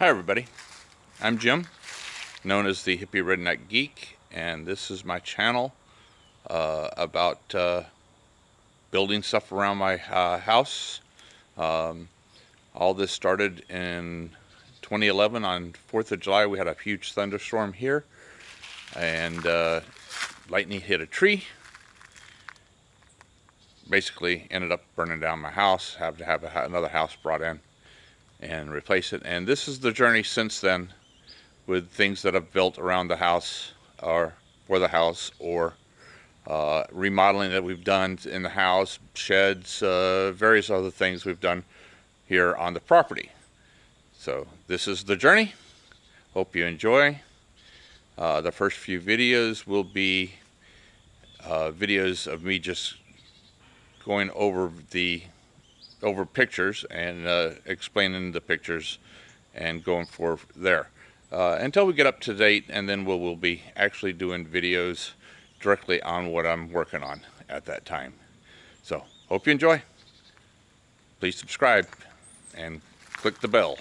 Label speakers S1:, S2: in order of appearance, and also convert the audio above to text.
S1: Hi everybody, I'm Jim, known as the Hippie Redneck Geek, and this is my channel uh, about uh, building stuff around my uh, house. Um, all this started in 2011 on 4th of July. We had a huge thunderstorm here, and uh, lightning hit a tree. Basically ended up burning down my house, have to have another house brought in and replace it. And this is the journey since then with things that I've built around the house or for the house or uh, remodeling that we've done in the house, sheds, uh, various other things we've done here on the property. So this is the journey. Hope you enjoy. Uh, the first few videos will be uh, videos of me just going over the over pictures and uh, explaining the pictures and going for there uh, until we get up to date and then we'll, we'll be actually doing videos directly on what I'm working on at that time. So hope you enjoy. Please subscribe and click the bell.